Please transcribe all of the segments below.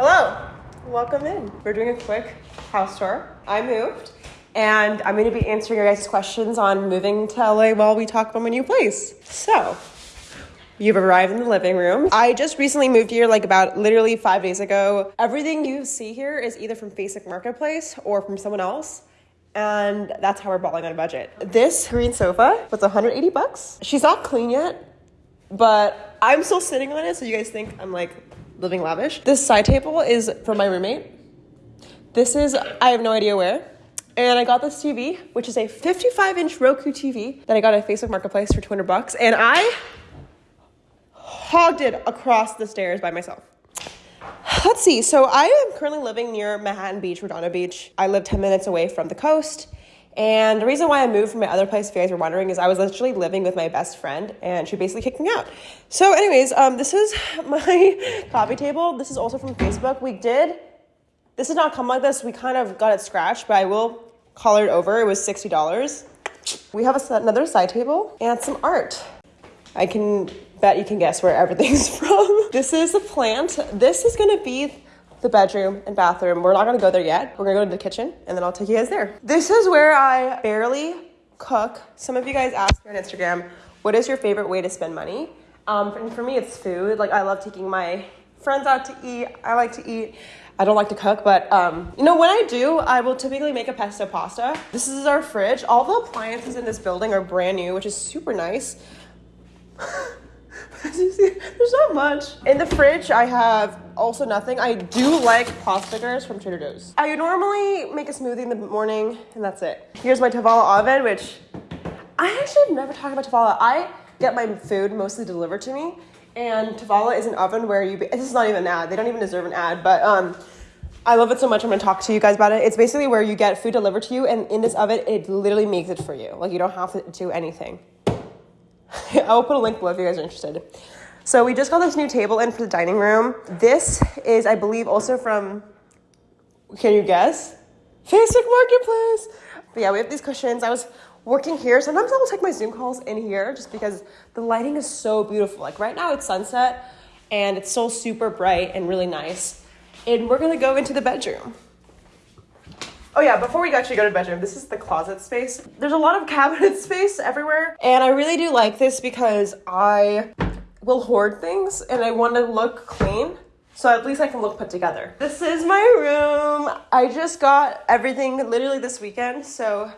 Hello, welcome in. We're doing a quick house tour. I moved, and I'm going to be answering your guys' questions on moving to LA while we talk about my new place. So, You've arrived in the living room. I just recently moved here, like about literally five days ago. Everything you see here is either from Facebook Marketplace or from someone else. And that's how we're balling on a budget. This green sofa was 180 bucks. She's not clean yet, but I'm still sitting on it, so you guys think I'm like living lavish. This side table is for my roommate. This is, I have no idea where. And I got this TV, which is a 55 inch Roku TV that I got at Facebook Marketplace for 200 bucks. And I hogged it across the stairs by myself. Let's see. So I am currently living near Manhattan Beach, Redondo Beach. I live 10 minutes away from the coast. And the reason why I moved from my other place, if you guys were wondering, is I was literally living with my best friend and she basically kicked me out. So, anyways, um, this is my coffee table. This is also from Facebook. We did, this did not come like this. We kind of got it scratched, but I will color it over. It was $60. We have a, another side table and some art. I can bet you can guess where everything's from. This is a plant. This is gonna be the bedroom and bathroom. We're not gonna go there yet. We're gonna go to the kitchen and then I'll take you guys there. This is where I barely cook. Some of you guys asked me on Instagram, what is your favorite way to spend money? Um, and for me, it's food. Like I love taking my friends out to eat. I like to eat. I don't like to cook, but um, you know, when I do, I will typically make a pesto pasta. This is our fridge. All the appliances in this building are brand new, which is super nice. There's not much. In the fridge, I have also nothing. I do like potstickers from Trader Joe's. I normally make a smoothie in the morning, and that's it. Here's my Tovala oven, which I actually have never talked about Tovala. I get my food mostly delivered to me, and Tovala is an oven where you. This is not even an ad. They don't even deserve an ad, but um. I love it so much. I'm gonna talk to you guys about it. It's basically where you get food delivered to you, and in this oven, it literally makes it for you. Like you don't have to do anything. I will put a link below if you guys are interested. So we just got this new table in for the dining room. This is, I believe, also from, can you guess? Facebook Marketplace. But yeah, we have these cushions. I was working here. Sometimes I will take my Zoom calls in here just because the lighting is so beautiful. Like right now it's sunset and it's still super bright and really nice. And we're gonna go into the bedroom. Oh yeah, before we actually go to the bedroom, this is the closet space. There's a lot of cabinet space everywhere, and I really do like this because I will hoard things and I want to look clean. So at least I can look put together. This is my room. I just got everything literally this weekend. So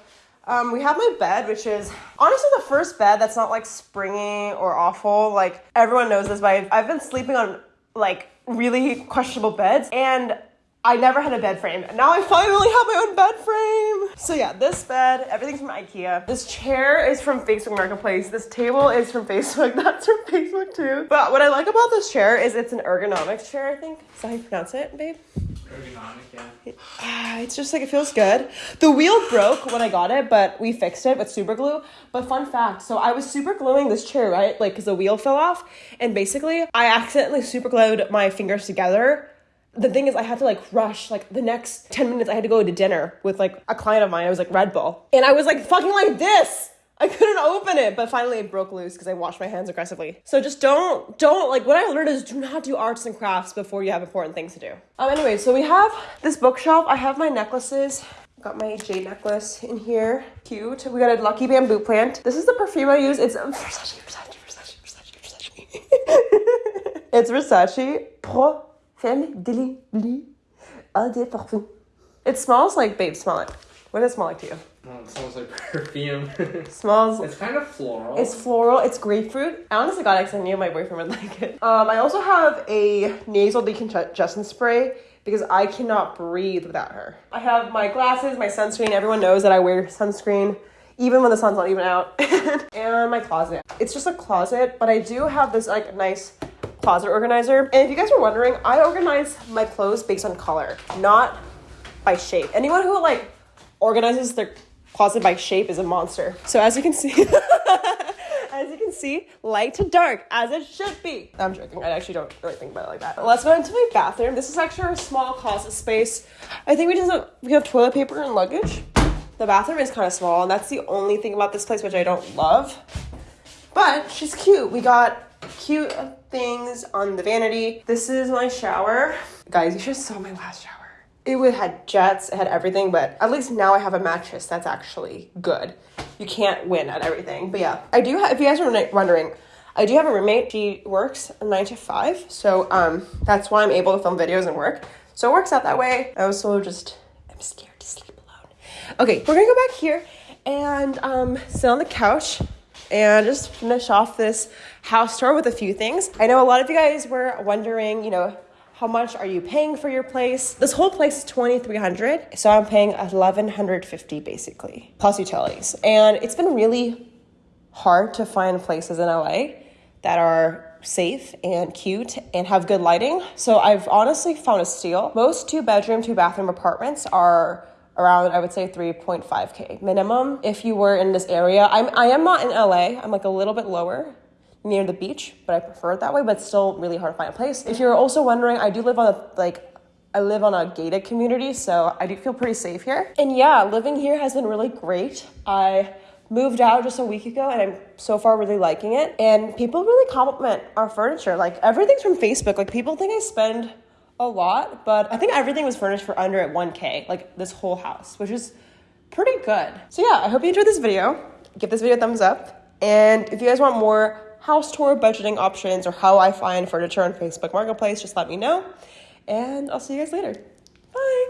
um, we have my bed, which is honestly the first bed that's not like springy or awful. Like everyone knows this, but I've, I've been sleeping on like really questionable beds and I never had a bed frame. Now I finally have my own bed frame. So yeah, this bed, everything's from Ikea. This chair is from Facebook Marketplace. This table is from Facebook. That's from Facebook too. But what I like about this chair is it's an ergonomics chair, I think. Is that how you pronounce it, babe? Ergonomic, yeah. Ah, it's just like it feels good. The wheel broke when I got it, but we fixed it with super glue. But fun fact, so I was super gluing this chair, right? Like, cause the wheel fell off, and basically I accidentally super glued my fingers together the thing is, I had to like rush. Like the next 10 minutes, I had to go to dinner with like a client of mine. I was like Red Bull. And I was like fucking like this. I couldn't open it, but finally it broke loose because I washed my hands aggressively. So just don't, don't, like what I learned is do not do arts and crafts before you have important things to do. Um, anyway, so we have this bookshelf. I have my necklaces. Got my jade necklace in here. Cute. We got a lucky bamboo plant. This is the perfume I use. It's Versace, Versace, Versace, Versace, Versace. it's Versace Femme de Eau de Parfum. It smells like, babe, smell it. What does it smell like to you? Oh, it smells like perfume. smells. It's kind of floral. It's floral. It's grapefruit. I honestly got it because I knew my boyfriend would like it. Um, I also have a nasal decongestant spray because I cannot breathe without her. I have my glasses, my sunscreen. Everyone knows that I wear sunscreen even when the sun's not even out. and my closet. It's just a closet, but I do have this like nice closet organizer. And if you guys are wondering, I organize my clothes based on color, not by shape. Anyone who like organizes their closet by shape is a monster. So as you can see, as you can see, light to dark, as it should be. I'm joking. I actually don't really think about it like that. Let's go into my bathroom. This is actually a small closet space. I think we just we have toilet paper and luggage. The bathroom is kind of small, and that's the only thing about this place which I don't love. But she's cute. We got cute things on the vanity. This is my shower. Guys, you should saw my last shower. It would had jets, it had everything, but at least now I have a mattress that's actually good. You can't win at everything, but yeah. I do have, if you guys are wondering, I do have a roommate. She works nine to five, so um, that's why I'm able to film videos and work. So it works out that way. I also just, I'm scared to sleep alone. Okay, we're gonna go back here and um, sit on the couch and just finish off this house tour with a few things. I know a lot of you guys were wondering, you know, how much are you paying for your place? This whole place is 2300 so I'm paying 1150 basically, plus utilities. And it's been really hard to find places in LA that are safe and cute and have good lighting. So I've honestly found a steal. Most two bedroom, two bathroom apartments are around I would say 3.5k minimum if you were in this area. I'm I am not in LA. I'm like a little bit lower near the beach, but I prefer it that way, but it's still really hard to find a place. If you're also wondering, I do live on a like I live on a gated community, so I do feel pretty safe here. And yeah, living here has been really great. I moved out just a week ago and I'm so far really liking it. And people really compliment our furniture. Like everything's from Facebook. Like people think I spend a lot, but I think everything was furnished for under at 1K, like this whole house, which is pretty good. So yeah, I hope you enjoyed this video. Give this video a thumbs up. And if you guys want more house tour budgeting options or how I find furniture on Facebook Marketplace, just let me know. And I'll see you guys later. Bye.